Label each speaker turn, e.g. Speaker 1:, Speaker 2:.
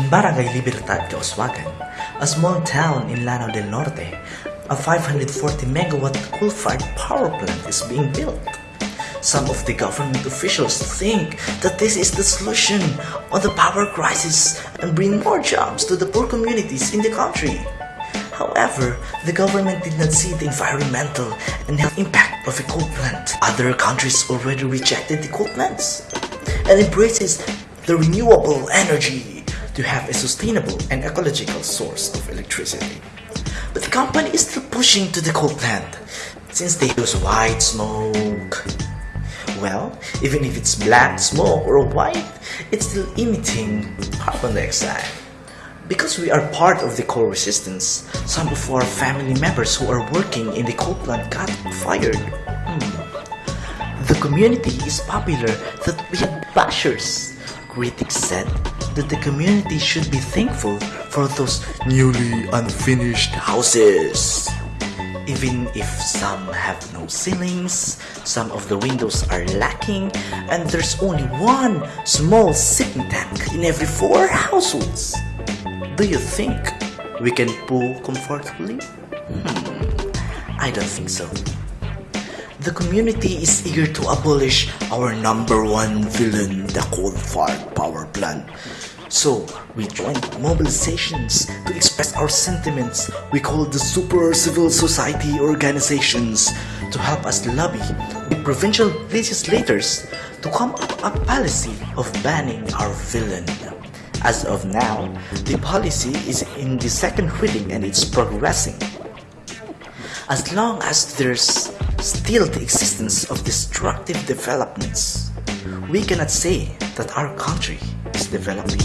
Speaker 1: Barangay Libertad, Kauswagan, a small town in Lanao del Norte, a 540 megawatt coal-fired power plant is being built. Some of the government officials think that this is the solution on the power crisis and bring more jobs to the poor communities in the country. However, the government did not see the environmental and health impact of a coal plant. Other countries already rejected the coal plants and embraces the renewable energy to have a sustainable and ecological source of electricity. But the company is still pushing to the coal plant since they use white smoke. Well, even if it's black smoke or white, it's still emitting carbon dioxide. Because we are part of the coal resistance, some of our family members who are working in the coal plant got fired. Hmm. The community is popular that we have bashers. Critics said that the community should be thankful for those newly unfinished houses. Even if some have no ceilings, some of the windows are lacking, and there's only one small sitting tank in every four households. Do you think we can pull comfortably? Hmm, I don't think so. The community is eager to abolish our number one villain, the coal-fired power plant. So, we joined mobilizations to express our sentiments. We called the super civil society organizations to help us lobby the provincial legislators to come up a policy of banning our villain. As of now, the policy is in the second reading and it's progressing. As long as there's still the existence of destructive developments, we cannot say that our country is developing.